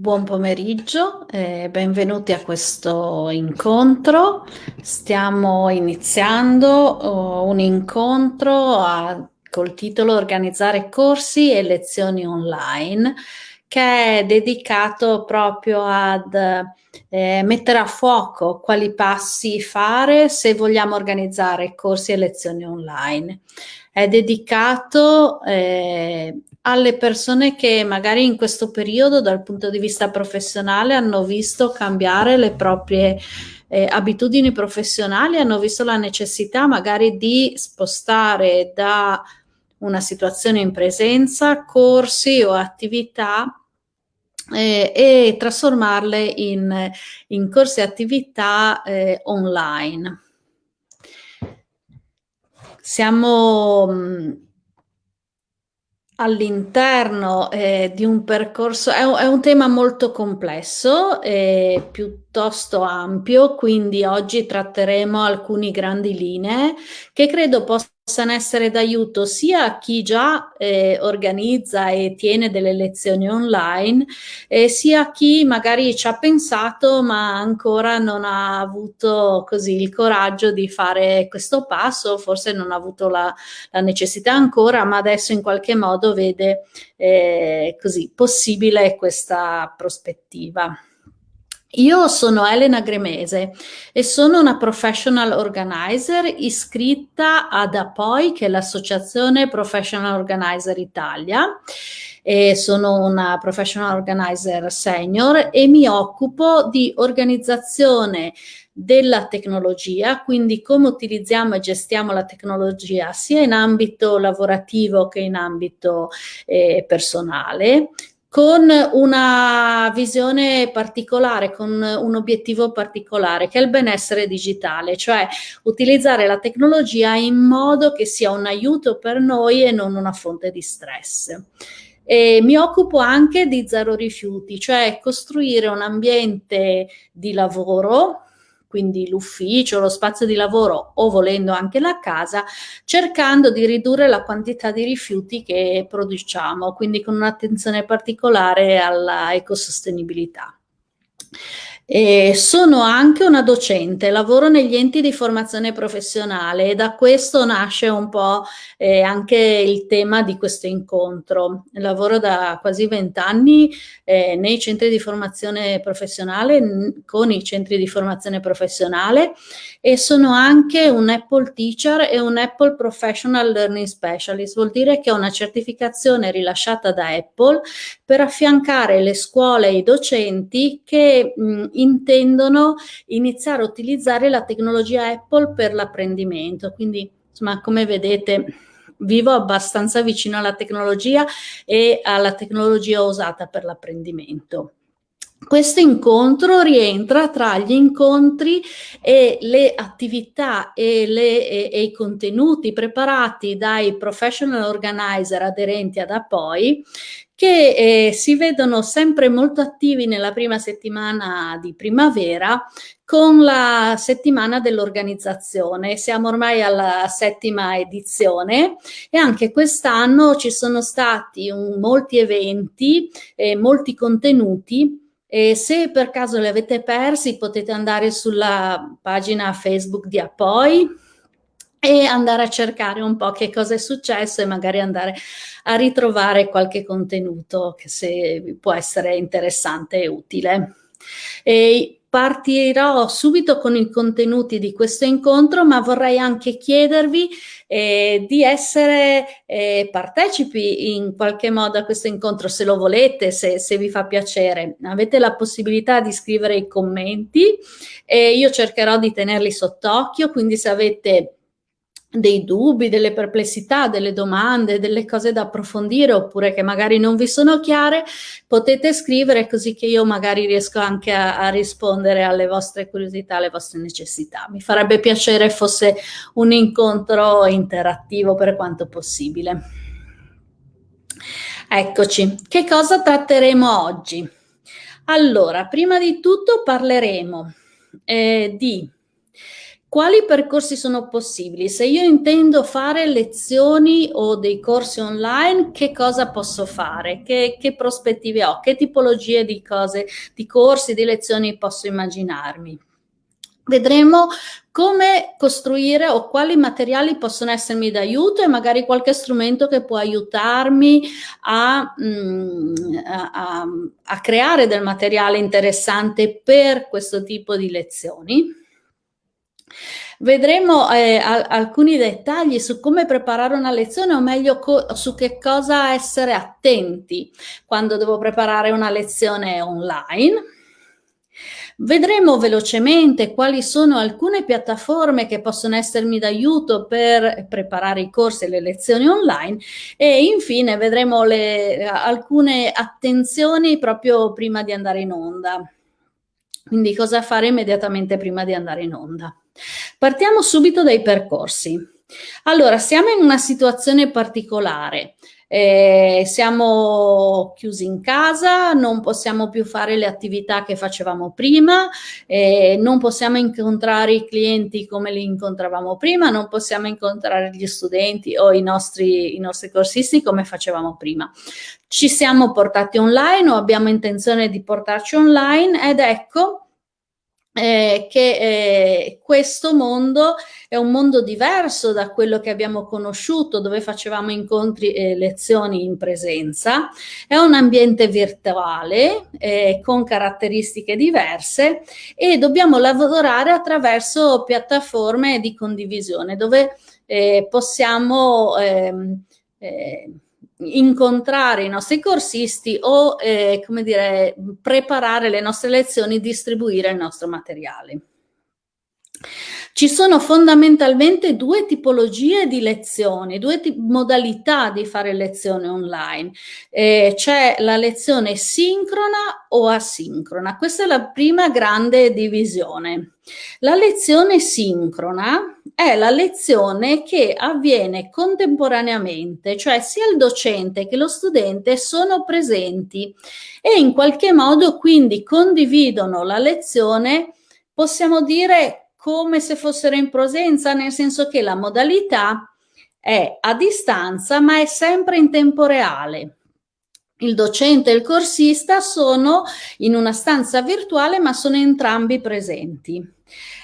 Buon pomeriggio e benvenuti a questo incontro. Stiamo iniziando uh, un incontro a, col titolo Organizzare corsi e lezioni online che è dedicato proprio ad eh, mettere a fuoco quali passi fare se vogliamo organizzare corsi e lezioni online. È dedicato eh, alle persone che magari in questo periodo dal punto di vista professionale hanno visto cambiare le proprie eh, abitudini professionali, hanno visto la necessità magari di spostare da una situazione in presenza corsi o attività eh, e trasformarle in, in corsi e attività eh, online. Siamo mh, all'interno eh, di un percorso, è un, è un, tema molto complesso e piuttosto ampio, quindi oggi tratteremo alcune grandi linee che credo possano possano essere d'aiuto sia a chi già eh, organizza e tiene delle lezioni online, eh, sia a chi magari ci ha pensato ma ancora non ha avuto così il coraggio di fare questo passo, forse non ha avuto la, la necessità ancora, ma adesso in qualche modo vede eh, così possibile questa prospettiva. Io sono Elena Gremese e sono una professional organizer iscritta ad APOI, che è l'Associazione Professional Organizer Italia. E sono una professional organizer senior e mi occupo di organizzazione della tecnologia, quindi come utilizziamo e gestiamo la tecnologia sia in ambito lavorativo che in ambito eh, personale, con una visione particolare, con un obiettivo particolare, che è il benessere digitale, cioè utilizzare la tecnologia in modo che sia un aiuto per noi e non una fonte di stress. E mi occupo anche di zero rifiuti, cioè costruire un ambiente di lavoro quindi l'ufficio, lo spazio di lavoro o volendo anche la casa, cercando di ridurre la quantità di rifiuti che produciamo, quindi con un'attenzione particolare alla ecosostenibilità. E sono anche una docente, lavoro negli enti di formazione professionale e da questo nasce un po' eh, anche il tema di questo incontro. Lavoro da quasi vent'anni eh, nei centri di formazione professionale, con i centri di formazione professionale e sono anche un Apple Teacher e un Apple Professional Learning Specialist, vuol dire che ho una certificazione rilasciata da Apple per affiancare le scuole e i docenti che mh, intendono iniziare a utilizzare la tecnologia Apple per l'apprendimento. Quindi, insomma, come vedete, vivo abbastanza vicino alla tecnologia e alla tecnologia usata per l'apprendimento. Questo incontro rientra tra gli incontri e le attività e, le, e, e, i contenuti preparati dai professional organizer aderenti ad APOI che eh, si vedono sempre molto attivi nella prima settimana di primavera con la settimana dell'organizzazione. Siamo ormai alla settima edizione e anche quest'anno ci sono stati un, molti eventi, e molti contenuti e se per caso li avete persi potete andare sulla pagina Facebook di Apoi e andare a cercare un po' che cosa è successo e magari andare a ritrovare qualche contenuto che se può essere interessante e utile. E partirò subito con i contenuti di questo incontro, ma vorrei anche chiedervi eh, di essere eh, partecipi in qualche modo a questo incontro, se lo volete, se, se, vi fa piacere. Avete la possibilità di scrivere i commenti e io cercherò di tenerli sott'occhio, quindi se avete dei dubbi, delle perplessità, delle domande, delle cose da approfondire oppure che magari non vi sono chiare, potete scrivere così che io magari riesco anche a, a rispondere alle vostre curiosità, alle vostre necessità. Mi farebbe piacere fosse un incontro interattivo per quanto possibile. Eccoci, che cosa tratteremo oggi? Allora, prima di tutto parleremo eh, di quali percorsi sono possibili? Se io intendo fare lezioni o dei corsi online, che cosa posso fare? Che, che prospettive ho? Che tipologie di cose, di corsi, di lezioni posso immaginarmi? Vedremo come costruire o quali materiali possono essermi d'aiuto e magari qualche strumento che può aiutarmi a, mm, a, a creare del materiale interessante per questo tipo di lezioni. Vedremo eh, alcuni dettagli su come preparare una lezione o meglio su che cosa essere attenti quando devo preparare una lezione online. Vedremo velocemente quali sono alcune piattaforme che possono essermi d'aiuto per preparare i corsi e le lezioni online e infine vedremo le, alcune attenzioni proprio prima di andare in onda. Quindi cosa fare immediatamente prima di andare in onda. Partiamo subito dai percorsi. Allora, siamo in una situazione particolare. Eh, siamo chiusi in casa, non possiamo più fare le attività che facevamo prima, eh, non possiamo incontrare i clienti come li incontravamo prima, non possiamo incontrare gli studenti o i nostri, i nostri corsisti come facevamo prima. Ci siamo portati online o abbiamo intenzione di portarci online ed ecco eh, che eh, questo mondo è un mondo diverso da quello che abbiamo conosciuto, dove facevamo incontri e lezioni in presenza, è un ambiente virtuale eh, con caratteristiche diverse e dobbiamo lavorare attraverso piattaforme di condivisione dove eh, possiamo ehm, eh, incontrare i nostri corsisti o, eh, come dire, preparare le nostre lezioni, distribuire il nostro materiale. Ci sono fondamentalmente due tipologie di lezioni, due modalità di fare lezione online. Eh, C'è la lezione sincrona o asincrona. Questa è la prima grande divisione. La lezione sincrona è la lezione che avviene contemporaneamente, cioè sia il docente che lo studente sono presenti e in qualche modo quindi condividono la lezione, possiamo dire come se fossero in presenza, nel senso che la modalità è a distanza ma è sempre in tempo reale. Il docente e il corsista sono in una stanza virtuale ma sono entrambi presenti.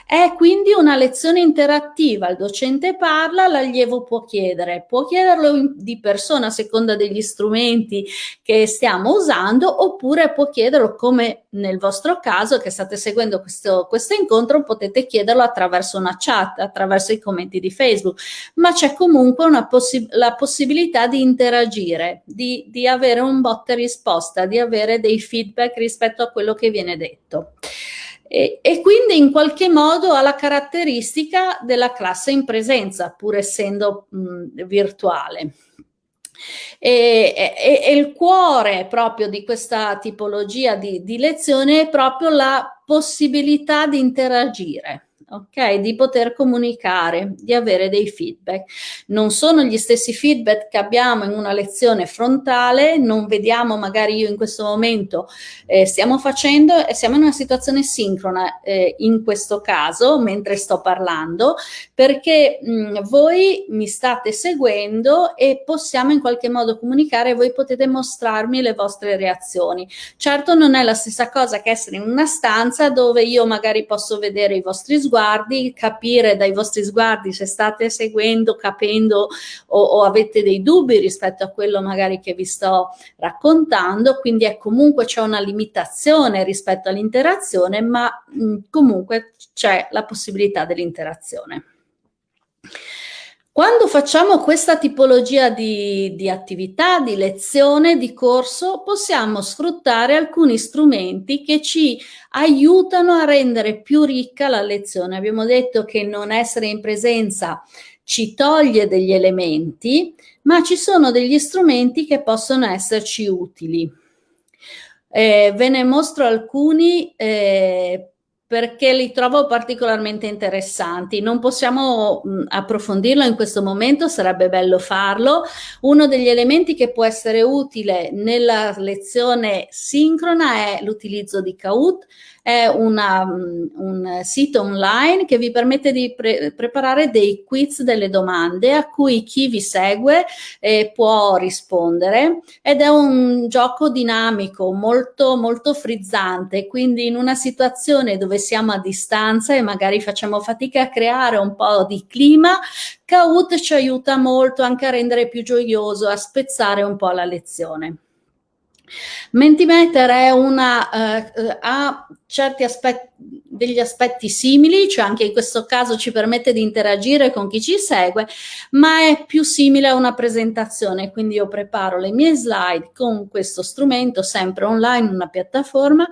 È quindi una lezione interattiva, il docente parla, l'allievo può chiedere, può chiederlo di persona a seconda degli strumenti che stiamo usando oppure può chiederlo come nel vostro caso che state seguendo questo, questo incontro potete chiederlo attraverso una chat, attraverso i commenti di Facebook, ma c'è comunque possi la possibilità di interagire, di, di avere un botte risposta, di avere dei feedback rispetto a quello che viene detto. E, e, quindi in qualche modo ha la caratteristica della classe in presenza, pur essendo mh, virtuale. E, e, e, il cuore proprio di questa tipologia di, di lezione è proprio la possibilità di interagire ok? Di poter comunicare, di avere dei feedback. Non sono gli stessi feedback che abbiamo in una lezione frontale, non vediamo magari io in questo momento eh, stiamo facendo e siamo in una situazione sincrona eh, in questo caso mentre sto parlando perché mh, voi mi state seguendo e possiamo in qualche modo comunicare voi potete mostrarmi le vostre reazioni. Certo non è la stessa cosa che essere in una stanza dove io magari posso vedere i vostri sguardi sguardi, capire dai vostri sguardi se state seguendo, capendo o, o avete dei dubbi rispetto a quello magari che vi sto raccontando, quindi è comunque c'è una limitazione rispetto all'interazione, ma mh, comunque c'è la possibilità dell'interazione. Quando facciamo questa tipologia di, di, attività, di lezione, di corso, possiamo sfruttare alcuni strumenti che ci aiutano a rendere più ricca la lezione. Abbiamo detto che non essere in presenza ci toglie degli elementi, ma ci sono degli strumenti che possono esserci utili. Eh, ve ne mostro alcuni eh, perché li trovo particolarmente interessanti. Non possiamo mh, approfondirlo in questo momento, sarebbe bello farlo. Uno degli elementi che può essere utile nella lezione sincrona è l'utilizzo di Kahoot. È una, un sito online che vi permette di pre preparare dei quiz, delle domande a cui chi vi segue eh, può rispondere ed è un gioco dinamico, molto, molto frizzante, quindi in una situazione dove siamo a distanza e magari facciamo fatica a creare un po' di clima, Kahoot ci aiuta molto anche a rendere più gioioso, a spezzare un po' la lezione. Mentimeter una, eh, ha certi aspetti, degli aspetti simili, cioè anche in questo caso ci permette di interagire con chi ci segue, ma è più simile a una presentazione, quindi io preparo le mie slide con questo strumento, sempre online, una piattaforma,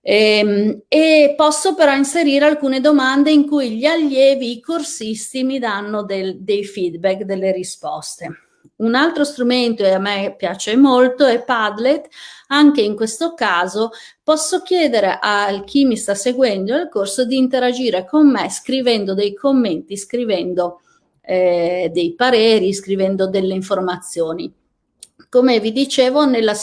ehm, e posso però inserire alcune domande in cui gli allievi, i corsisti mi danno del, dei feedback, delle risposte. Un altro strumento e a me piace molto è Padlet, anche in questo caso posso chiedere a chi mi sta seguendo il corso di interagire con me scrivendo dei commenti, scrivendo eh, dei pareri, scrivendo delle informazioni. Come vi dicevo, nella,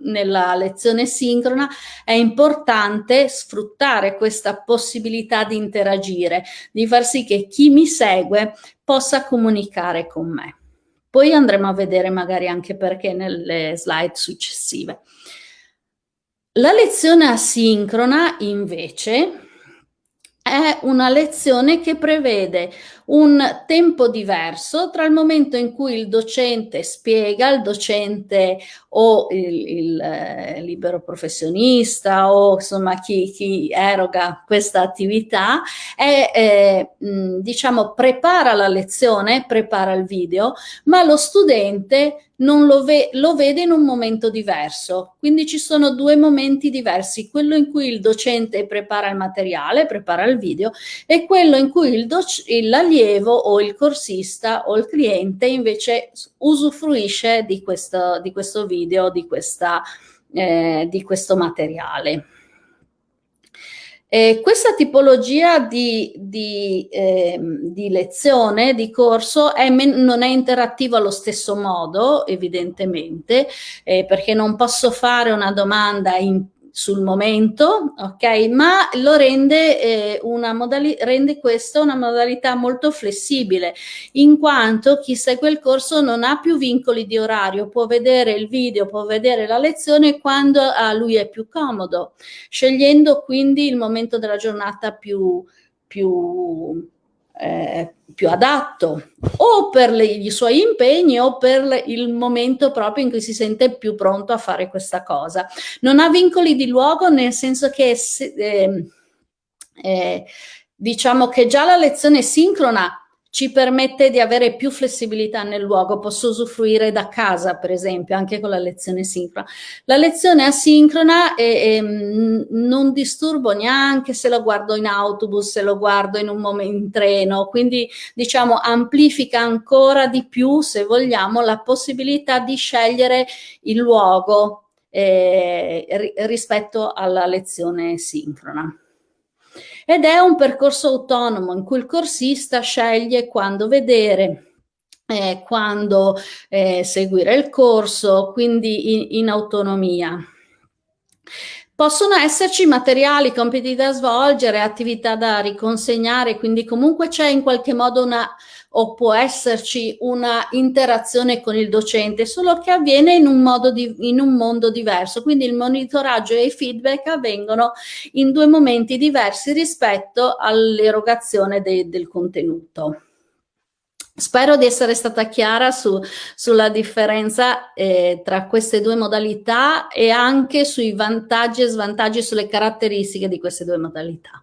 nella, lezione sincrona è importante sfruttare questa possibilità di interagire, di far sì che chi mi segue possa comunicare con me. Poi andremo a vedere magari anche perché nelle slide successive. La lezione asincrona invece è una lezione che prevede un tempo diverso tra il momento in cui il docente spiega, il docente o il, il eh, libero professionista o insomma chi, chi eroga questa attività e eh, diciamo prepara la lezione, prepara il video, ma lo studente non lo, ve lo vede in un momento diverso. Quindi ci sono due momenti diversi, quello in cui il docente prepara il materiale, prepara il video, e quello in cui l'allievo o il corsista o il cliente invece usufruisce di questo, di questo video, di, questa, eh, di questo materiale. Eh, questa tipologia di, di, eh, di, lezione, di corso, è non è interattiva allo stesso modo, evidentemente, eh, perché non posso fare una domanda in sul momento, ok? Ma lo rende, eh, una rende questo una modalità molto flessibile, in quanto chi segue il corso non ha più vincoli di orario, può vedere il video, può vedere la lezione quando a lui è più comodo, scegliendo quindi il momento della giornata più, più eh, più adatto o per le, i suoi impegni o per il momento proprio in cui si sente più pronto a fare questa cosa. Non ha vincoli di luogo nel senso che eh, eh, diciamo che già la lezione sincrona ci permette di avere più flessibilità nel luogo, posso usufruire da casa per esempio anche con la lezione sincrona. La lezione asincrona è, è, non disturbo neanche se lo guardo in autobus, se lo guardo in un momento in treno, quindi diciamo amplifica ancora di più se vogliamo la possibilità di scegliere il luogo eh, rispetto alla lezione sincrona ed è un percorso autonomo in cui il corsista sceglie quando vedere, eh, quando eh, seguire il corso, quindi in, in autonomia. Possono esserci materiali, compiti da svolgere, attività da riconsegnare, quindi comunque c'è in qualche modo una o può esserci una interazione con il docente, solo che avviene in un, modo di, in un mondo diverso. Quindi il monitoraggio e i feedback avvengono in due momenti diversi rispetto all'erogazione de, del contenuto. Spero di essere stata chiara su, sulla differenza eh, tra queste due modalità e anche sui vantaggi e svantaggi, sulle caratteristiche di queste due modalità.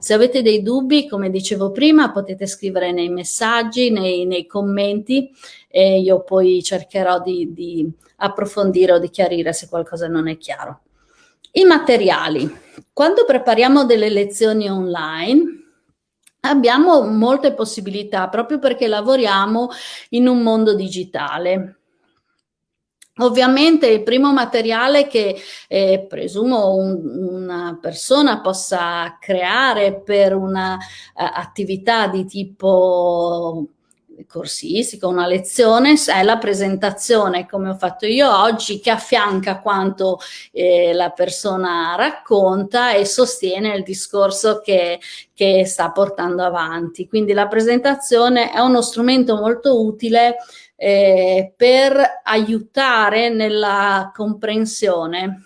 Se avete dei dubbi, come dicevo prima, potete scrivere nei messaggi, nei, nei commenti e io poi cercherò di, di approfondire o di chiarire se qualcosa non è chiaro. I materiali. Quando prepariamo delle lezioni online, abbiamo molte possibilità proprio perché lavoriamo in un mondo digitale. Ovviamente il primo materiale che eh, presumo un, una persona possa creare per un'attività uh, di tipo corsistico, una lezione, è la presentazione come ho fatto io oggi che affianca quanto eh, la persona racconta e sostiene il discorso che, che sta portando avanti. Quindi la presentazione è uno strumento molto utile eh, per aiutare nella comprensione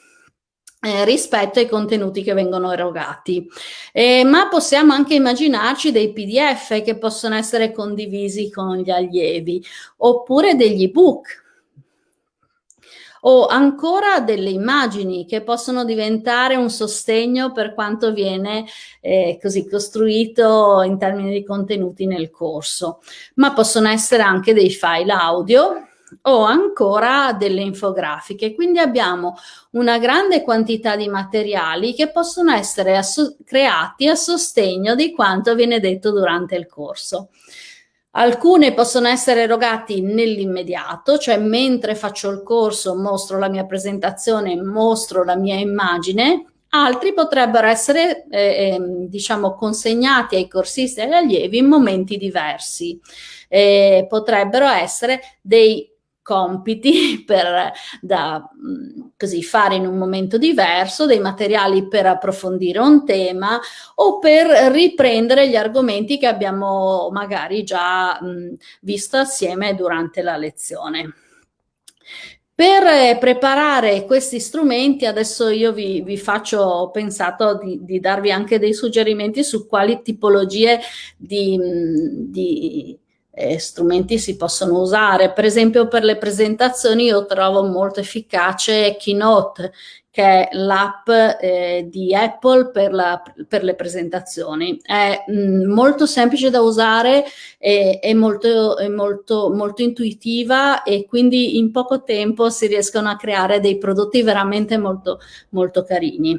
eh, rispetto ai contenuti che vengono erogati. Eh, ma possiamo anche immaginarci dei PDF che possono essere condivisi con gli allievi oppure degli ebook o ancora delle immagini che possono diventare un sostegno per quanto viene eh, così costruito in termini di contenuti nel corso, ma possono essere anche dei file audio o ancora delle infografiche. Quindi abbiamo una grande quantità di materiali che possono essere creati a sostegno di quanto viene detto durante il corso. Alcune possono essere erogati nell'immediato, cioè mentre faccio il corso mostro la mia presentazione, mostro la mia immagine, altri potrebbero essere eh, ehm, diciamo consegnati ai corsisti e agli allievi in momenti diversi. Eh, potrebbero essere dei compiti per da, così, fare in un momento diverso, dei materiali per approfondire un tema o per riprendere gli argomenti che abbiamo magari già mh, visto assieme durante la lezione. Per eh, preparare questi strumenti adesso io vi, vi faccio, ho pensato di, di, darvi anche dei suggerimenti su quali tipologie di, di eh, strumenti si possono usare. Per esempio per le presentazioni io trovo molto efficace Keynote, che è l'app eh, di Apple per, la, per, le presentazioni. È mh, mm, molto semplice da usare, è, è, molto, è molto, molto intuitiva e quindi in poco tempo si riescono a creare dei prodotti veramente molto, molto carini.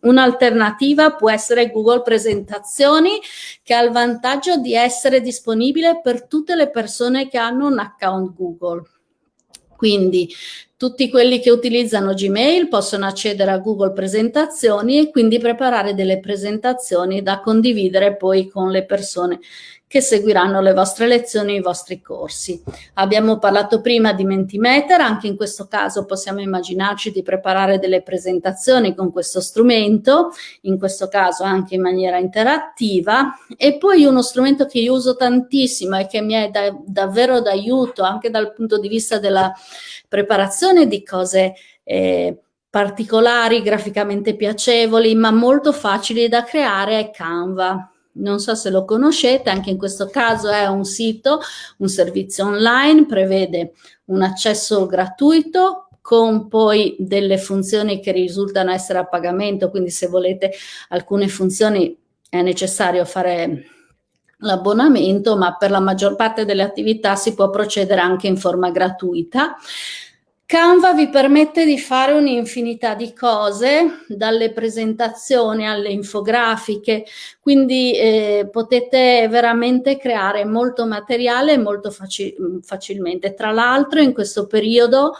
Un'alternativa può essere Google Presentazioni che ha il vantaggio di essere disponibile per tutte le persone che hanno un account Google. Quindi tutti quelli che utilizzano Gmail possono accedere a Google Presentazioni e quindi preparare delle presentazioni da condividere poi con le persone che seguiranno le vostre lezioni, i vostri corsi. Abbiamo parlato prima di Mentimeter, anche in questo caso possiamo immaginarci di preparare delle presentazioni con questo strumento, in questo caso anche in maniera interattiva, e poi uno strumento che io uso tantissimo e che mi è da, davvero d'aiuto anche dal punto di vista della preparazione di cose eh, particolari, graficamente piacevoli, ma molto facili da creare è Canva non so se lo conoscete, anche in questo caso è un sito, un servizio online, prevede un accesso gratuito con poi delle funzioni che risultano essere a pagamento, quindi se volete alcune funzioni è necessario fare l'abbonamento, ma per la maggior parte delle attività si può procedere anche in forma gratuita. Canva vi permette di fare un'infinità di cose, dalle presentazioni alle infografiche, quindi eh, potete veramente creare molto materiale molto faci facilmente. Tra l'altro in questo periodo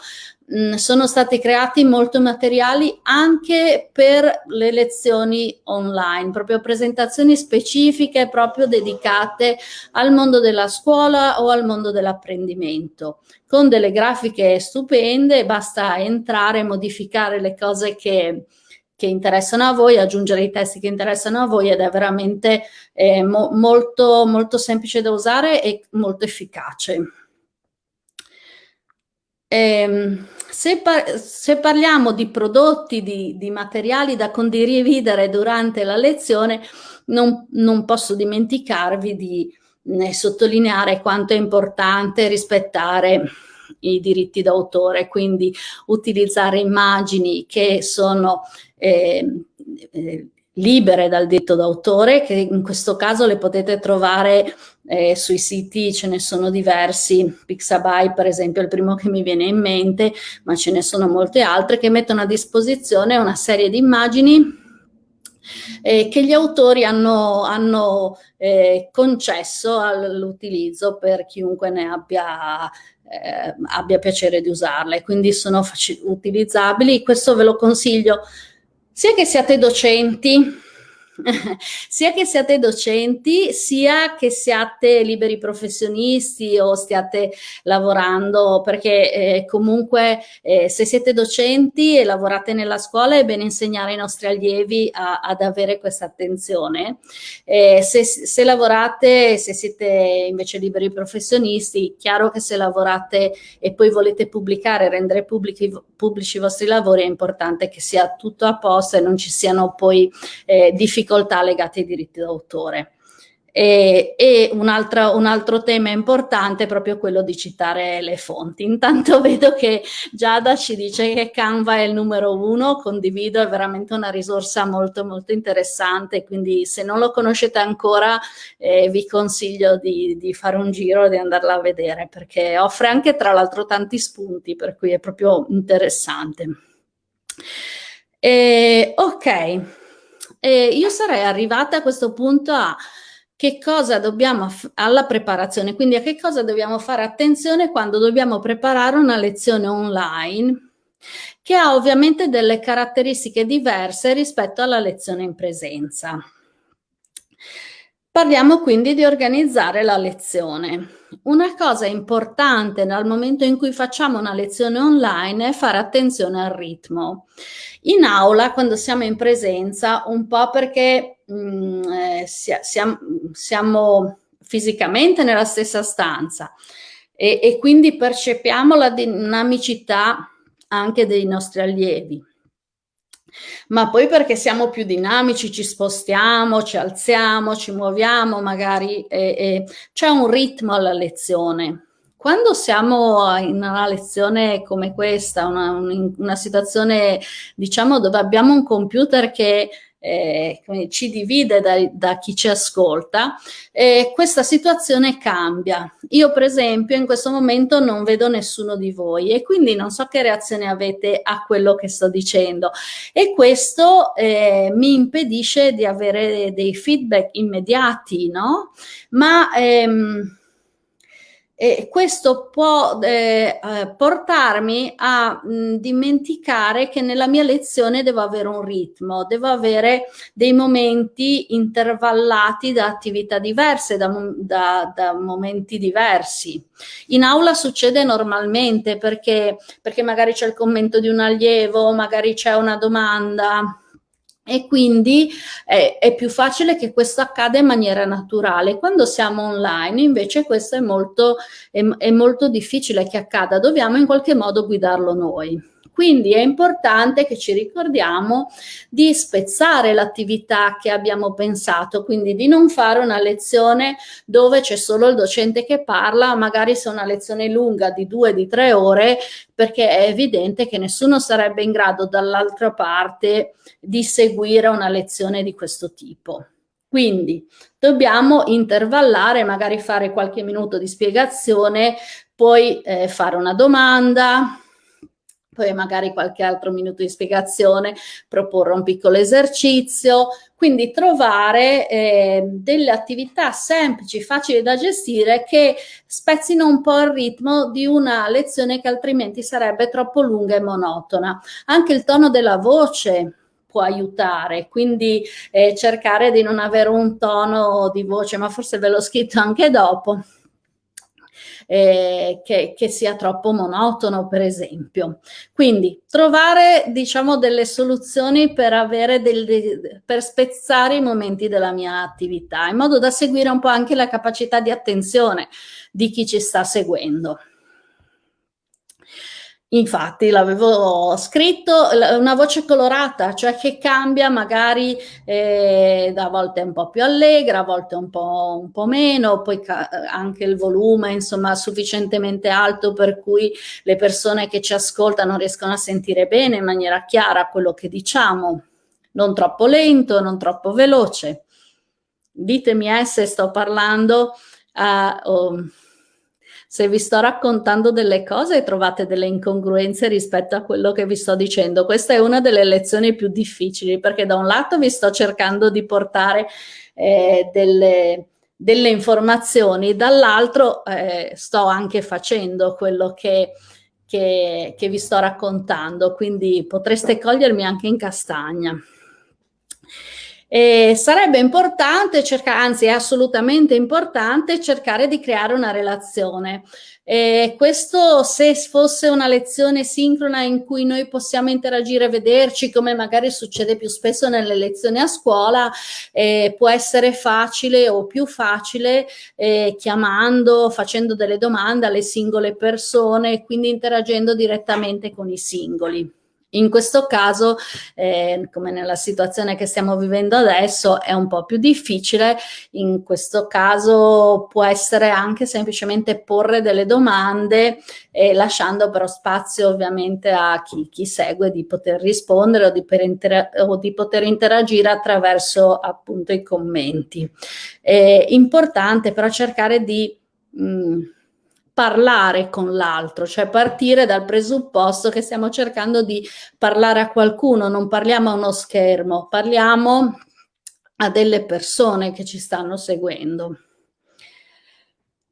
mh, sono stati creati molti materiali anche per le lezioni online, proprio presentazioni specifiche proprio dedicate al mondo della scuola o al mondo dell'apprendimento con delle grafiche stupende, basta entrare, modificare le cose che, che interessano a voi, aggiungere i testi che interessano a voi ed è veramente eh, mo molto, molto semplice da usare e molto efficace. Ehm, se, par se, parliamo di prodotti, di, di, materiali da condividere durante la lezione, non, non posso dimenticarvi di sottolineare quanto è importante rispettare i diritti d'autore, quindi utilizzare immagini che sono eh, eh, libere dal diritto d'autore, che in questo caso le potete trovare eh, sui siti, ce ne sono diversi, Pixabay per esempio è il primo che mi viene in mente, ma ce ne sono molte altre che mettono a disposizione una serie di immagini eh, che gli autori hanno, hanno eh, concesso all'utilizzo per chiunque ne abbia, eh, abbia piacere di usarle, quindi sono utilizzabili. Questo ve lo consiglio sia che siate docenti sia che siate docenti, sia che siate liberi professionisti o stiate lavorando, perché eh, comunque eh, se siete docenti e lavorate nella scuola è bene insegnare ai nostri allievi a, ad avere questa attenzione. Eh, se, se lavorate, se siete invece liberi professionisti, chiaro che se lavorate e poi volete pubblicare, rendere pubblici, pubblici i vostri lavori, è importante che sia tutto a posto e non ci siano poi eh, difficoltà legate ai diritti d'autore. E, e un, altro, un, altro, tema importante è proprio quello di citare le fonti. Intanto vedo che Giada ci dice che Canva è il numero uno, condivido, è veramente una risorsa molto molto interessante, quindi se non lo conoscete ancora eh, vi consiglio di, di, fare un giro e di andarla a vedere perché offre anche tra l'altro tanti spunti, per cui è proprio interessante. E, ok, e io sarei arrivata a questo punto a che cosa dobbiamo, alla preparazione, quindi a che cosa dobbiamo fare attenzione quando dobbiamo preparare una lezione online che ha ovviamente delle caratteristiche diverse rispetto alla lezione in presenza. Parliamo quindi di organizzare la lezione. Una cosa importante dal momento in cui facciamo una lezione online è fare attenzione al ritmo. In aula, quando siamo in presenza, un po' perché mh, mm, eh, siamo, siamo, fisicamente nella stessa stanza e, e quindi percepiamo la dinamicità anche dei nostri allievi ma poi perché siamo più dinamici, ci spostiamo, ci alziamo, ci muoviamo, magari c'è un ritmo alla lezione. Quando siamo in una lezione come questa, una, una situazione diciamo dove abbiamo un computer che eh, ci divide da, da, chi ci ascolta, eh, questa situazione cambia. Io per esempio in questo momento non vedo nessuno di voi e quindi non so che reazione avete a quello che sto dicendo e questo eh, mi impedisce di avere dei feedback immediati, no? Ma ehm, e questo può eh, eh, portarmi a mh, dimenticare che nella mia lezione devo avere un ritmo, devo avere dei momenti intervallati da attività diverse, da, da, da momenti diversi. In aula succede normalmente perché, perché magari c'è il commento di un allievo, magari c'è una domanda, e quindi è, è, più facile che questo accada in maniera naturale. Quando siamo online invece questo è molto, è, è molto difficile che accada, dobbiamo in qualche modo guidarlo noi. Quindi è importante che ci ricordiamo di spezzare l'attività che abbiamo pensato, quindi di non fare una lezione dove c'è solo il docente che parla, magari se è una lezione lunga di due, di tre ore, perché è evidente che nessuno sarebbe in grado dall'altra parte di seguire una lezione di questo tipo. Quindi dobbiamo intervallare, magari fare qualche minuto di spiegazione, poi eh, fare una domanda, poi magari qualche altro minuto di spiegazione, proporre un piccolo esercizio, quindi trovare eh, delle attività semplici, facili da gestire che spezzino un po' il ritmo di una lezione che altrimenti sarebbe troppo lunga e monotona. Anche il tono della voce può aiutare, quindi eh, cercare di non avere un tono di voce, ma forse ve l'ho scritto anche dopo, eh, che, che, sia troppo monotono, per esempio. Quindi trovare, diciamo, delle soluzioni per avere del, per spezzare i momenti della mia attività, in modo da seguire un po' anche la capacità di attenzione di chi ci sta seguendo. Infatti l'avevo scritto, una voce colorata, cioè che cambia magari eh, a volte un po' più allegra, a volte un po', un po meno, poi anche il volume insomma sufficientemente alto per cui le persone che ci ascoltano riescono a sentire bene in maniera chiara quello che diciamo, non troppo lento, non troppo veloce. Ditemi eh, se sto parlando a... Oh, se vi sto raccontando delle cose e trovate delle incongruenze rispetto a quello che vi sto dicendo. Questa è una delle lezioni più difficili perché da un lato vi sto cercando di portare eh, delle, delle, informazioni, dall'altro eh, sto anche facendo quello che, che, che vi sto raccontando, quindi potreste cogliermi anche in castagna. E sarebbe importante cercare, anzi è assolutamente importante cercare di creare una relazione. E questo se fosse una lezione sincrona in cui noi possiamo interagire, vederci come magari succede più spesso nelle lezioni a scuola, eh, può essere facile o più facile eh, chiamando, facendo delle domande alle singole persone e quindi interagendo direttamente con i singoli. In questo caso, eh, come nella situazione che stiamo vivendo adesso, è un po' più difficile. In questo caso può essere anche semplicemente porre delle domande e lasciando però spazio ovviamente a chi, chi segue di poter rispondere o di, o di, poter interagire attraverso appunto i commenti. È importante però cercare di... Mh, mm, parlare con l'altro, cioè partire dal presupposto che stiamo cercando di parlare a qualcuno, non parliamo a uno schermo, parliamo a delle persone che ci stanno seguendo.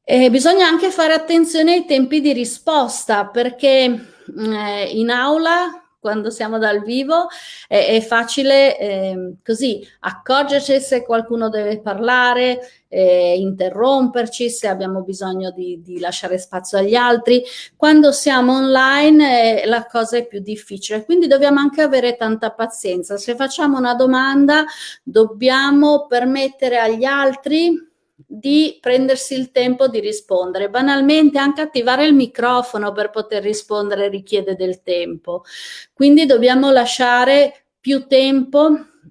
E bisogna anche fare attenzione ai tempi di risposta perché eh, in aula quando siamo dal vivo è, è facile eh, così accorgerci se qualcuno deve parlare, eh, interromperci, se abbiamo bisogno di, di, lasciare spazio agli altri. Quando siamo online eh, la cosa è più difficile, quindi dobbiamo anche avere tanta pazienza. Se facciamo una domanda dobbiamo permettere agli altri di prendersi il tempo di rispondere. Banalmente anche attivare il microfono per poter rispondere richiede del tempo. Quindi dobbiamo lasciare più tempo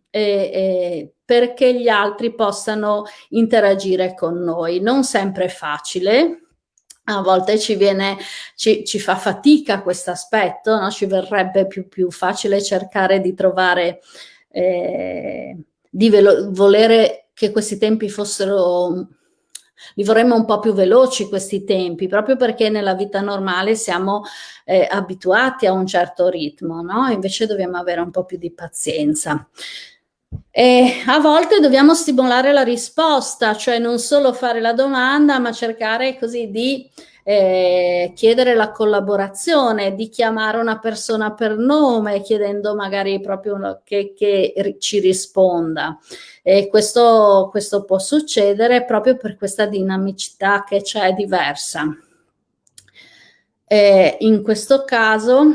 eh, eh, perché gli altri possano interagire con noi. Non sempre è facile, a volte ci viene, ci, ci fa fatica questo aspetto, no? ci verrebbe più, più, facile cercare di trovare, eh, di volere che questi tempi fossero li vorremmo un po' più veloci questi tempi, proprio perché nella vita normale siamo eh, abituati a un certo ritmo, no? Invece dobbiamo avere un po' più di pazienza. E a volte dobbiamo stimolare la risposta, cioè non solo fare la domanda, ma cercare così di eh, chiedere la collaborazione, di chiamare una persona per nome, chiedendo magari proprio che, che ci risponda. E questo, questo può succedere proprio per questa dinamicità che c'è diversa. E in questo caso,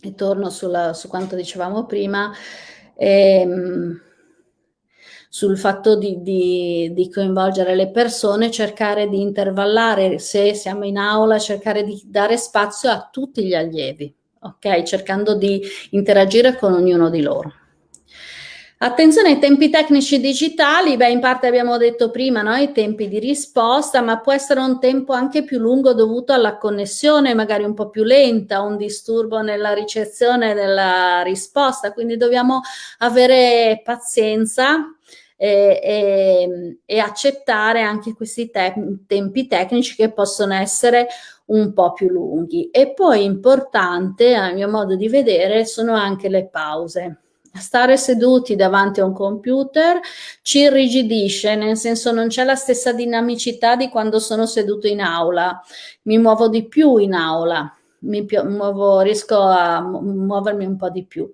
e torno sulla, su quanto dicevamo prima, ehm, sul fatto di, di, di, coinvolgere le persone, cercare di intervallare, se siamo in aula, cercare di dare spazio a tutti gli allievi, ok? Cercando di interagire con ognuno di loro. Attenzione ai tempi tecnici digitali, beh in parte abbiamo detto prima no? i tempi di risposta, ma può essere un tempo anche più lungo dovuto alla connessione, magari un po' più lenta, un disturbo nella ricezione della risposta, quindi dobbiamo avere pazienza e, e, e accettare anche questi te tempi tecnici che possono essere un po' più lunghi. E poi importante, a mio modo di vedere, sono anche le pause. Stare seduti davanti a un computer ci irrigidisce, nel senso non c'è la stessa dinamicità di quando sono seduto in aula, mi muovo di più in aula mi muovo, riesco a muovermi un po' di più.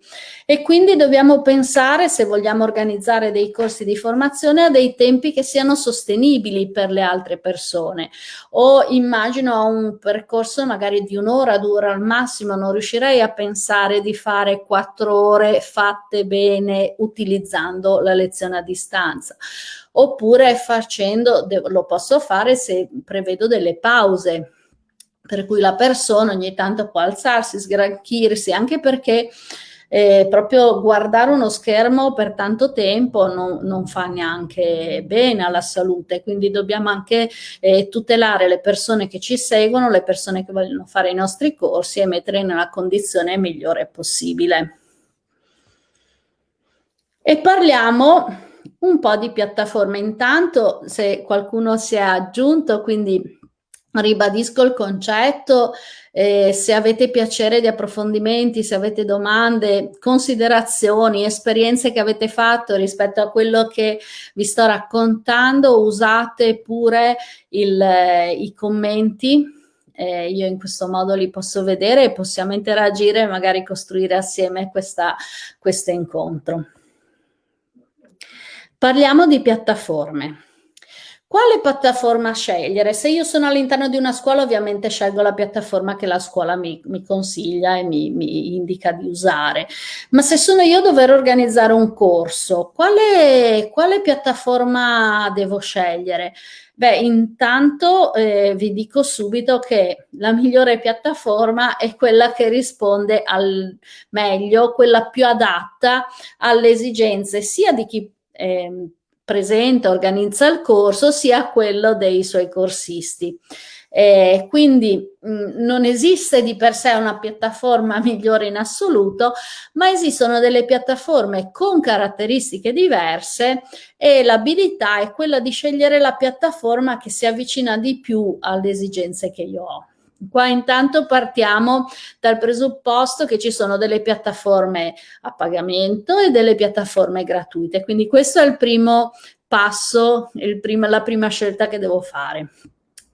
E quindi dobbiamo pensare, se vogliamo organizzare dei corsi di formazione, a dei tempi che siano sostenibili per le altre persone. O immagino un percorso magari di un'ora, due ore al massimo, non riuscirei a pensare di fare quattro ore fatte bene utilizzando la lezione a distanza oppure facendo, lo posso fare se prevedo delle pause per cui la persona ogni tanto può alzarsi, sgranchirsi, anche perché eh, proprio guardare uno schermo per tanto tempo non, non, fa neanche bene alla salute, quindi dobbiamo anche eh, tutelare le persone che ci seguono, le persone che vogliono fare i nostri corsi e mettere nella condizione migliore possibile. E parliamo un po' di piattaforme. Intanto, se qualcuno si è aggiunto, quindi Ribadisco il concetto, eh, se avete piacere di approfondimenti, se avete domande, considerazioni, esperienze che avete fatto rispetto a quello che vi sto raccontando, usate pure il, eh, i commenti, eh, io in questo modo li posso vedere e possiamo interagire e magari costruire assieme questo incontro. Parliamo di piattaforme. Quale piattaforma scegliere? Se io sono all'interno di una scuola, ovviamente scelgo la piattaforma che la scuola mi, mi consiglia e mi, mi, indica di usare. Ma se sono io a dover organizzare un corso, quale, quale piattaforma devo scegliere? Beh, intanto eh, vi dico subito che la migliore piattaforma è quella che risponde al meglio, quella più adatta alle esigenze sia di chi eh, presenta, organizza il corso, sia quello dei suoi corsisti. Eh, quindi mh, mm, non esiste di per sé una piattaforma migliore in assoluto, ma esistono delle piattaforme con caratteristiche diverse e l'abilità è quella di scegliere la piattaforma che si avvicina di più alle esigenze che io ho. Qua intanto partiamo dal presupposto che ci sono delle piattaforme a pagamento e delle piattaforme gratuite, quindi questo è il primo passo, il prima, la prima scelta che devo fare.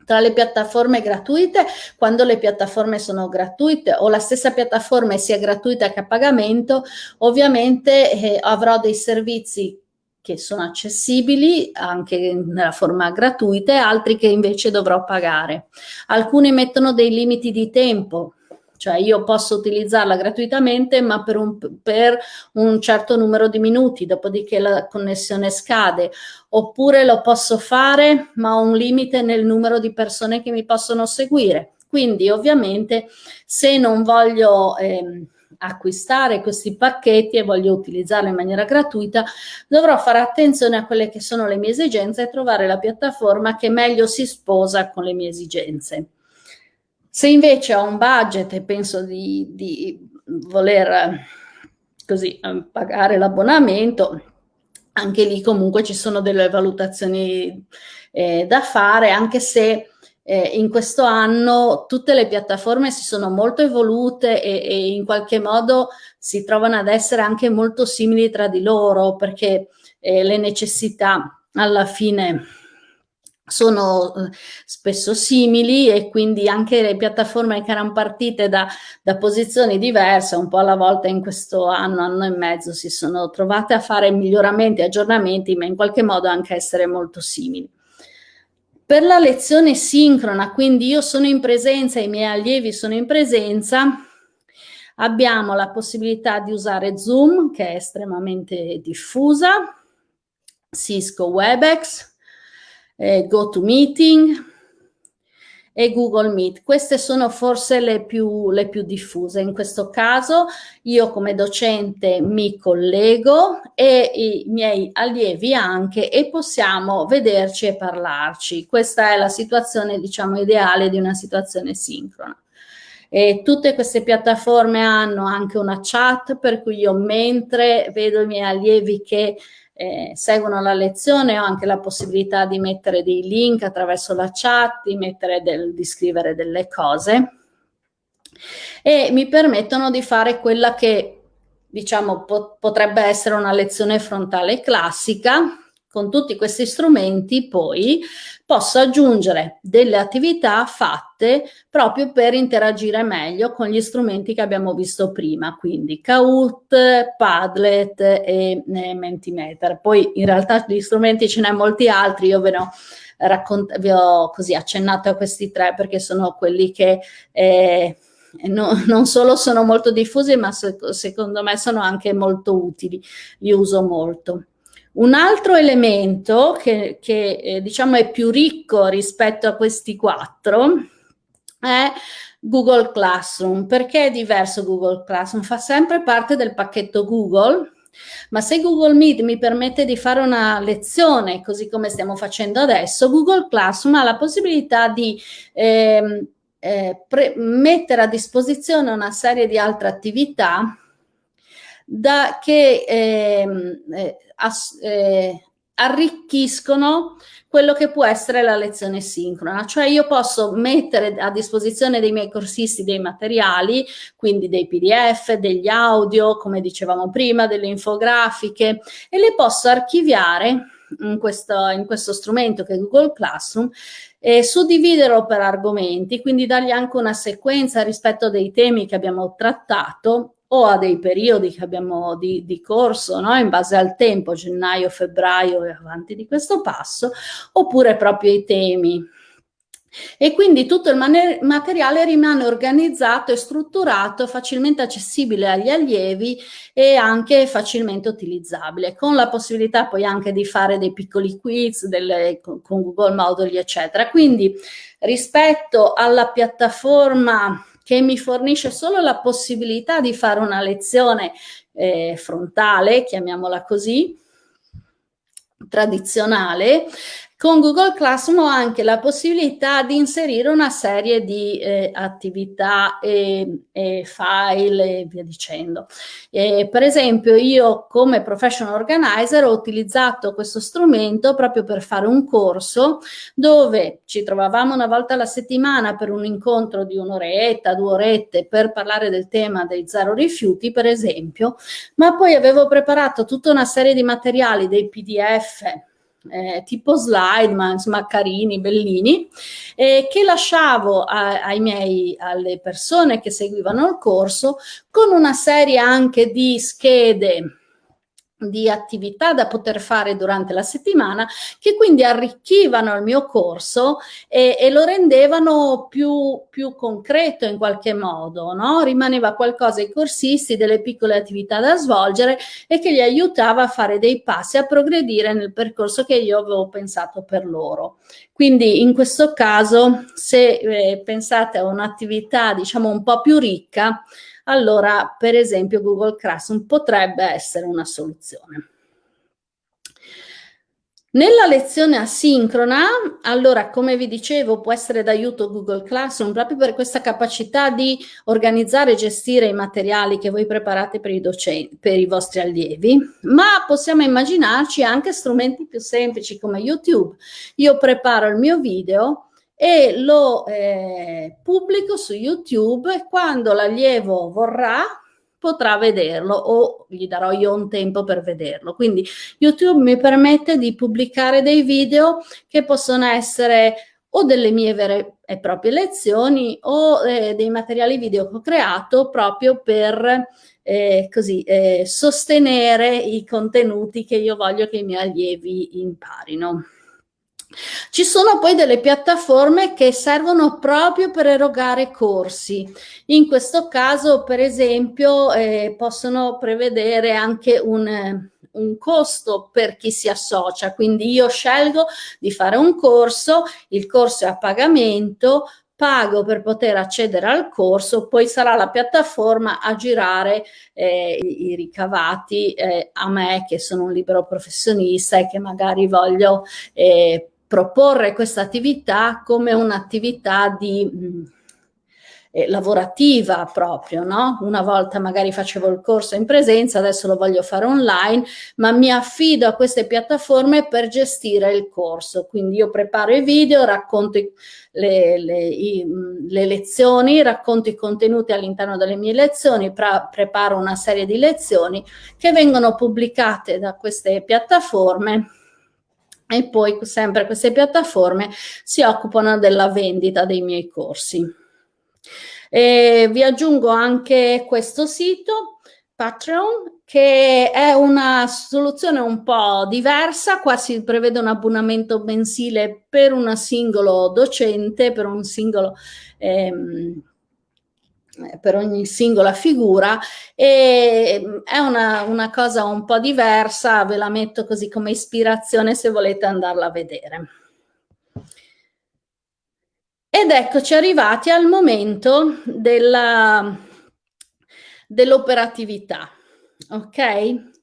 Tra le piattaforme gratuite, quando le piattaforme sono gratuite o la stessa piattaforma sia gratuita che a pagamento, ovviamente eh, avrò dei servizi che sono accessibili anche nella forma gratuita e altri che invece dovrò pagare. Alcune mettono dei limiti di tempo, cioè io posso utilizzarla gratuitamente ma per un, per un, certo numero di minuti, dopodiché la connessione scade, oppure lo posso fare ma ho un limite nel numero di persone che mi possono seguire. Quindi ovviamente se non voglio... Eh, acquistare questi pacchetti e voglio utilizzarli in maniera gratuita, dovrò fare attenzione a quelle che sono le mie esigenze e trovare la piattaforma che meglio si sposa con le mie esigenze. Se invece ho un budget e penso di, di voler così pagare l'abbonamento, anche lì comunque ci sono delle valutazioni eh, da fare, anche se eh, in questo anno tutte le piattaforme si sono molto evolute e, e, in qualche modo si trovano ad essere anche molto simili tra di loro perché eh, le necessità alla fine sono eh, spesso simili e quindi anche le piattaforme che erano partite da, da, posizioni diverse, un po' alla volta in questo anno, anno e mezzo, si sono trovate a fare miglioramenti, aggiornamenti, ma in qualche modo anche essere molto simili. Per la lezione sincrona, quindi io sono in presenza, i miei allievi sono in presenza, abbiamo la possibilità di usare Zoom, che è estremamente diffusa, Cisco WebEx, eh, GoToMeeting, e Google Meet. Queste sono forse le più, le più diffuse. In questo caso io come docente mi collego e i miei allievi anche e possiamo vederci e parlarci. Questa è la situazione diciamo ideale di una situazione sincrona. E tutte queste piattaforme hanno anche una chat per cui io mentre vedo i miei allievi che eh, seguono la lezione ho anche la possibilità di mettere dei link attraverso la chat, di, del, di scrivere delle cose. E mi permettono di fare quella che diciamo po potrebbe essere una lezione frontale classica con tutti questi strumenti poi posso aggiungere delle attività fatte proprio per interagire meglio con gli strumenti che abbiamo visto prima, quindi Kahoot, Padlet e, Mentimeter. Poi in realtà di strumenti ce n'è molti altri, io ve ne ho vi ho così accennato a questi tre perché sono quelli che eh, no, non solo sono molto diffusi ma se, secondo me sono anche molto utili, li uso molto. Un altro elemento che, che eh, diciamo è più ricco rispetto a questi quattro è Google Classroom. Perché è diverso Google Classroom? Fa sempre parte del pacchetto Google, ma se Google Meet mi permette di fare una lezione, così come stiamo facendo adesso, Google Classroom ha la possibilità di ehm, eh, mettere a disposizione una serie di altre attività da, che ehm, eh, eh, arricchiscono quello che può essere la lezione sincrona, cioè io posso mettere a disposizione dei miei corsisti dei materiali, quindi dei pdf, degli audio, come dicevamo prima, delle infografiche e le posso archiviare in questo, in questo strumento che è Google Classroom e suddividerlo per argomenti, quindi dargli anche una sequenza rispetto dei temi che abbiamo trattato o a dei periodi che abbiamo di, di corso, no? in base al tempo, gennaio, febbraio e avanti di questo passo, oppure proprio i temi. E quindi tutto il materiale rimane organizzato e strutturato, facilmente accessibile agli allievi e anche facilmente utilizzabile, con la possibilità poi anche di fare dei piccoli quiz delle, con Google Moduli, eccetera. Quindi rispetto alla piattaforma che mi fornisce solo la possibilità di fare una lezione eh, frontale, chiamiamola così, tradizionale, con Google Classroom ho anche la possibilità di inserire una serie di eh, attività e, e, file e via dicendo. E, per esempio io come professional organizer ho utilizzato questo strumento proprio per fare un corso dove ci trovavamo una volta alla settimana per un incontro di un'oretta, due orette per parlare del tema dei zero rifiuti per esempio, ma poi avevo preparato tutta una serie di materiali, dei pdf, eh, tipo slide, ma insomma carini, bellini, eh, che lasciavo a, ai miei, alle persone che seguivano il corso con una serie anche di schede di attività da poter fare durante la settimana che quindi arricchivano il mio corso e, e lo rendevano più, più, concreto in qualche modo, no? rimaneva qualcosa ai corsisti, delle piccole attività da svolgere e che gli aiutava a fare dei passi, a progredire nel percorso che io avevo pensato per loro. Quindi in questo caso se eh, pensate a un'attività diciamo un po' più ricca, allora per esempio Google Classroom potrebbe essere una soluzione. Nella lezione asincrona, allora come vi dicevo può essere d'aiuto Google Classroom proprio per questa capacità di organizzare e gestire i materiali che voi preparate per i, docenti, per i vostri allievi, ma possiamo immaginarci anche strumenti più semplici come YouTube. Io preparo il mio video e lo eh, pubblico su YouTube e quando l'allievo vorrà potrà vederlo o gli darò io un tempo per vederlo. Quindi YouTube mi permette di pubblicare dei video che possono essere o delle mie vere e proprie lezioni o eh, dei materiali video che ho creato proprio per eh, così, eh, sostenere i contenuti che io voglio che i miei allievi imparino. Ci sono poi delle piattaforme che servono proprio per erogare corsi. In questo caso, per esempio, eh, possono prevedere anche un, eh, un costo per chi si associa. Quindi io scelgo di fare un corso, il corso è a pagamento, pago per poter accedere al corso, poi sarà la piattaforma a girare eh, i, ricavati eh, a me che sono un libero professionista e che magari voglio eh, proporre questa attività come un'attività di mh, eh, lavorativa proprio, no? Una volta magari facevo il corso in presenza, adesso lo voglio fare online, ma mi affido a queste piattaforme per gestire il corso. Quindi io preparo i video, racconto le, le, i, le lezioni, racconto i contenuti all'interno delle mie lezioni, preparo una serie di lezioni che vengono pubblicate da queste piattaforme e poi sempre queste piattaforme si occupano della vendita dei miei corsi. E vi aggiungo anche questo sito, Patreon, che è una soluzione un po' diversa, qua si prevede un abbonamento mensile per un singolo docente, per un singolo... Ehm, eh, per ogni singola figura e mm, è una, una, cosa un po' diversa, ve la metto così come ispirazione se volete andarla a vedere. Ed eccoci arrivati al momento dell'operatività, dell ok?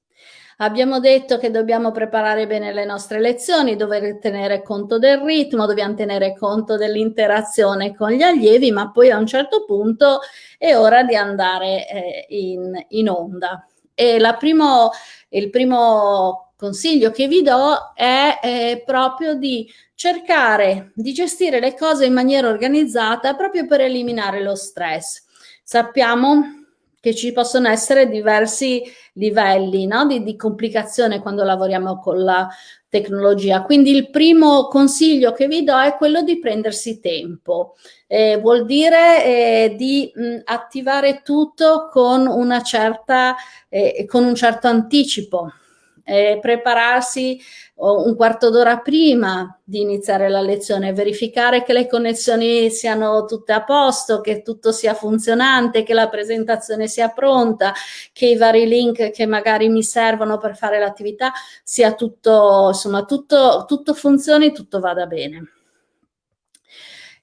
Abbiamo detto che dobbiamo preparare bene le nostre lezioni, dover tenere conto del ritmo, dobbiamo tenere conto dell'interazione con gli allievi, ma poi a un certo punto è ora di andare eh, in, in, onda. E primo, il primo consiglio che vi do è eh, proprio di cercare di gestire le cose in maniera organizzata proprio per eliminare lo stress. Sappiamo che ci possono essere diversi livelli no? di, di complicazione quando lavoriamo con la tecnologia. Quindi il primo consiglio che vi do è quello di prendersi tempo. Eh, vuol dire eh, di mh, attivare tutto con, una certa, eh, con un certo anticipo eh, prepararsi un quarto d'ora prima di iniziare la lezione, verificare che le connessioni siano tutte a posto, che tutto sia funzionante, che la presentazione sia pronta, che i vari link che magari mi servono per fare l'attività sia tutto, insomma, tutto, tutto funzioni, tutto vada bene.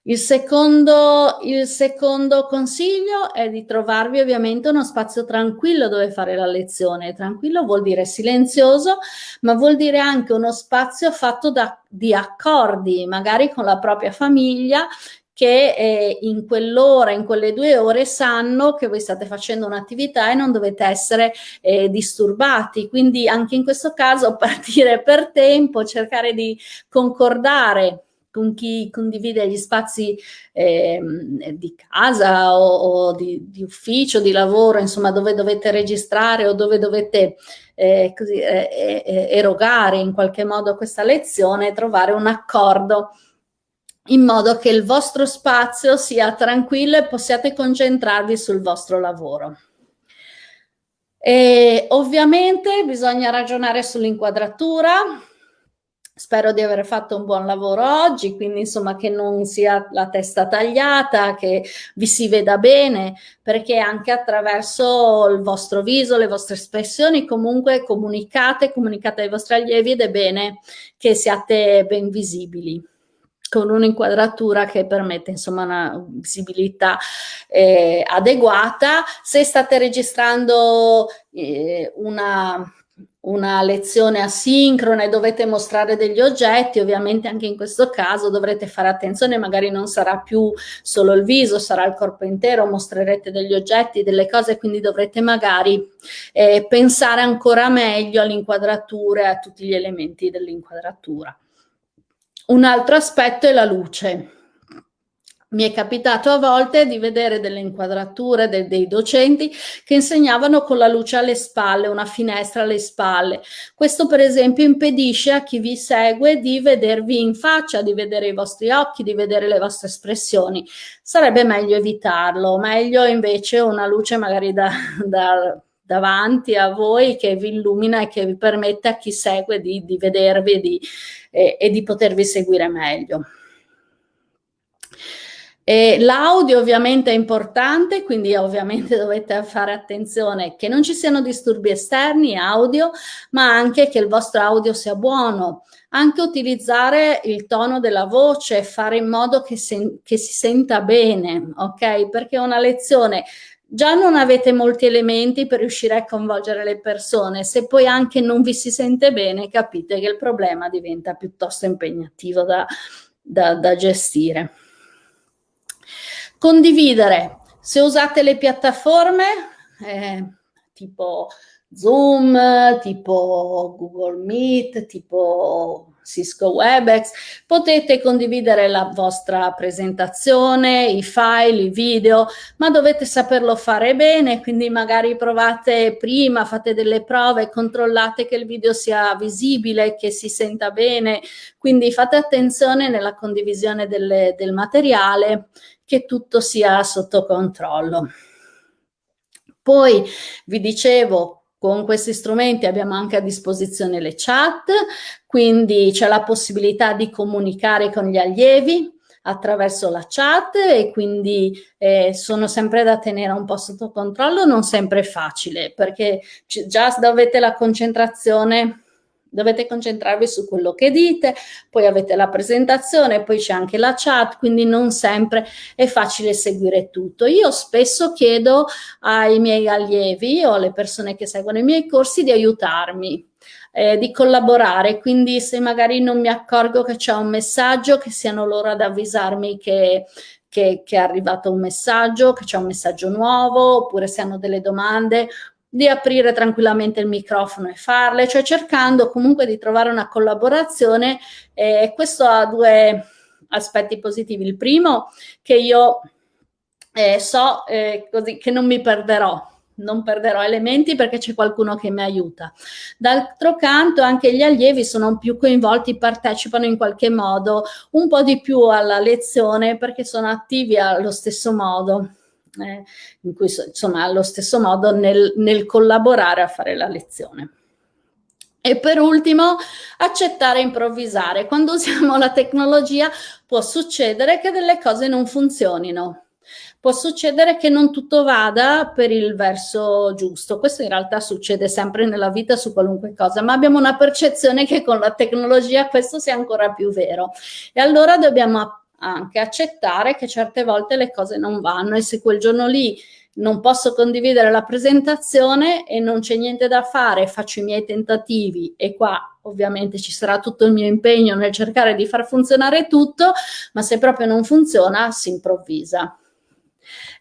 Il secondo, il secondo, consiglio è di trovarvi ovviamente uno spazio tranquillo dove fare la lezione. Tranquillo vuol dire silenzioso, ma vuol dire anche uno spazio fatto da, di accordi, magari con la propria famiglia, che eh, in quell'ora, in quelle due ore sanno che voi state facendo un'attività e non dovete essere eh, disturbati. Quindi anche in questo caso partire per tempo, cercare di concordare con chi condivide gli spazi eh, di casa o, o di, di, ufficio, di lavoro, insomma dove dovete registrare o dove dovete eh, così, eh, eh erogare in qualche modo questa lezione, trovare un accordo in modo che il vostro spazio sia tranquillo e possiate concentrarvi sul vostro lavoro. E ovviamente bisogna ragionare sull'inquadratura, Spero di aver fatto un buon lavoro oggi, quindi insomma che non sia la testa tagliata, che vi si veda bene, perché anche attraverso il vostro viso, le vostre espressioni, comunque comunicate, comunicate ai vostri allievi ed è bene che siate ben visibili con un'inquadratura che permette insomma una visibilità eh, adeguata. Se state registrando eh, una una lezione asincrona e dovete mostrare degli oggetti, ovviamente anche in questo caso dovrete fare attenzione, magari non sarà più solo il viso, sarà il corpo intero, mostrerete degli oggetti, delle cose, quindi dovrete magari eh, pensare ancora meglio all'inquadratura e a tutti gli elementi dell'inquadratura. Un altro aspetto è la luce mi è capitato a volte di vedere delle inquadrature de dei docenti che insegnavano con la luce alle spalle, una finestra alle spalle. Questo per esempio impedisce a chi vi segue di vedervi in faccia, di vedere i vostri occhi, di vedere le vostre espressioni. Sarebbe meglio evitarlo, meglio invece una luce magari da, da davanti a voi che vi illumina e che vi permette a chi segue di, di vedervi di, e, e di potervi seguire meglio. L'audio ovviamente è importante, quindi ovviamente dovete fare attenzione che non ci siano disturbi esterni audio, ma anche che il vostro audio sia buono. Anche utilizzare il tono della voce, fare in modo che, che si senta bene, ok? Perché una lezione già non avete molti elementi per riuscire a coinvolgere le persone, se poi anche non vi si sente bene, capite che il problema diventa piuttosto impegnativo da, da, da gestire. Condividere. Se usate le piattaforme eh, tipo Zoom, tipo Google Meet, tipo Cisco WebEx, potete condividere la vostra presentazione, i file, i video, ma dovete saperlo fare bene, quindi magari provate prima, fate delle prove, controllate che il video sia visibile, che si senta bene, quindi fate attenzione nella condivisione delle, del materiale che tutto sia sotto controllo. Poi vi dicevo, con questi strumenti abbiamo anche a disposizione le chat, quindi c'è la possibilità di comunicare con gli allievi attraverso la chat e quindi eh, sono sempre da tenere un po' sotto controllo, non sempre facile perché già dovete la concentrazione dovete concentrarvi su quello che dite, poi avete la presentazione, poi c'è anche la chat, quindi non sempre è facile seguire tutto. Io spesso chiedo ai miei allievi o alle persone che seguono i miei corsi di aiutarmi, eh, di collaborare, quindi se magari non mi accorgo che c'è un messaggio, che siano loro ad avvisarmi che, che, che, è arrivato un messaggio, che c'è un messaggio nuovo, oppure se hanno delle domande, di aprire tranquillamente il microfono e farle, cioè cercando comunque di trovare una collaborazione eh, questo ha due aspetti positivi. Il primo che io eh, so eh, così che non mi perderò non perderò elementi perché c'è qualcuno che mi aiuta. D'altro canto anche gli allievi sono più coinvolti, partecipano in qualche modo un po' di più alla lezione perché sono attivi allo stesso modo. Eh, in cui insomma allo stesso modo nel, nel collaborare a fare la lezione. E per ultimo, accettare e improvvisare. Quando usiamo la tecnologia può succedere che delle cose non funzionino. Può succedere che non tutto vada per il verso giusto. Questo in realtà succede sempre nella vita su qualunque cosa, ma abbiamo una percezione che con la tecnologia questo sia ancora più vero. E allora dobbiamo anche accettare che certe volte le cose non vanno e se quel giorno lì non posso condividere la presentazione e non c'è niente da fare, faccio i miei tentativi e qua ovviamente ci sarà tutto il mio impegno nel cercare di far funzionare tutto, ma se proprio non funziona si improvvisa.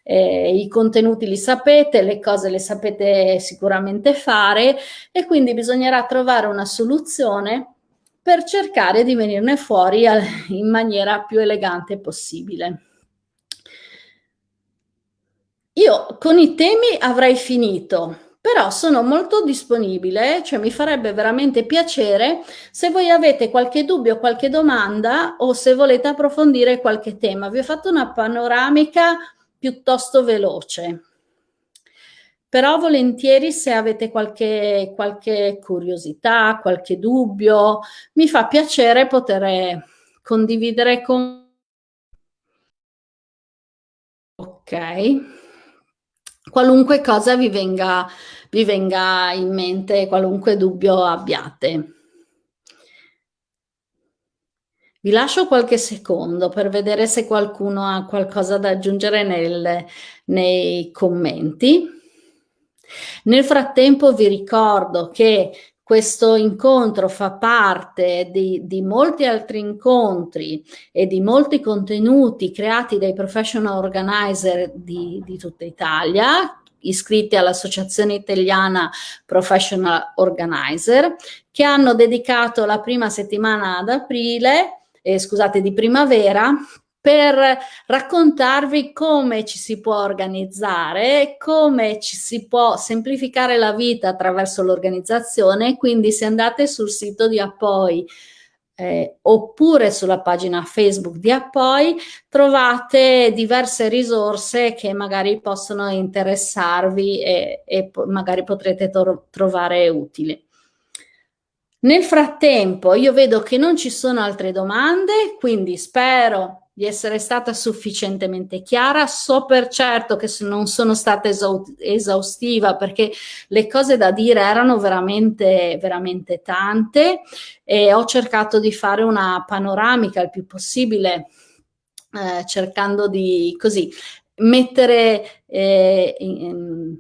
Eh, I contenuti li sapete, le cose le sapete sicuramente fare e quindi bisognerà trovare una soluzione per cercare di venirne fuori in maniera più elegante possibile. Io con i temi avrei finito, però sono molto disponibile, cioè mi farebbe veramente piacere se voi avete qualche dubbio, qualche domanda o se volete approfondire qualche tema. Vi ho fatto una panoramica piuttosto veloce, però volentieri se avete qualche, qualche curiosità, qualche dubbio, mi fa piacere poter condividere con... Ok qualunque cosa vi venga, vi venga in mente, qualunque dubbio abbiate. Vi lascio qualche secondo per vedere se qualcuno ha qualcosa da aggiungere nel, nei commenti. Nel frattempo vi ricordo che questo incontro fa parte di, di, molti altri incontri e di molti contenuti creati dai professional organizer di, di tutta Italia, iscritti all'Associazione Italiana Professional Organizer, che hanno dedicato la prima settimana ad aprile, eh, scusate, di primavera, per raccontarvi come ci si può organizzare, come ci si può semplificare la vita attraverso l'organizzazione, quindi se andate sul sito di Appoi eh, oppure sulla pagina Facebook di Appoi trovate diverse risorse che magari possono interessarvi e, e magari potrete trovare utili. Nel frattempo io vedo che non ci sono altre domande, quindi spero di essere stata sufficientemente chiara. So per certo che non sono stata esaustiva perché le cose da dire erano veramente, veramente tante e ho cercato di fare una panoramica il più possibile eh, cercando di così mettere eh, in, in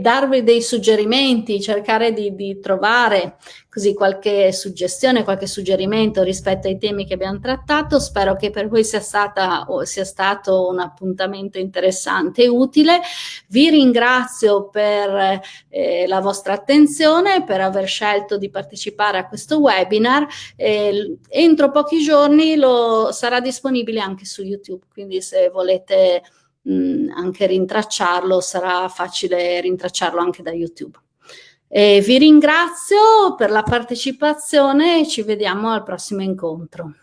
darvi dei suggerimenti, cercare di, di, trovare così qualche suggestione, qualche suggerimento rispetto ai temi che abbiamo trattato. Spero che per voi sia, stata, sia stato un appuntamento interessante e utile. Vi ringrazio per eh, la vostra attenzione, per aver scelto di partecipare a questo webinar. Eh, entro pochi giorni lo, sarà disponibile anche su YouTube, quindi se volete mh, anche rintracciarlo, sarà facile rintracciarlo anche da YouTube. E vi ringrazio per la partecipazione e ci vediamo al prossimo incontro.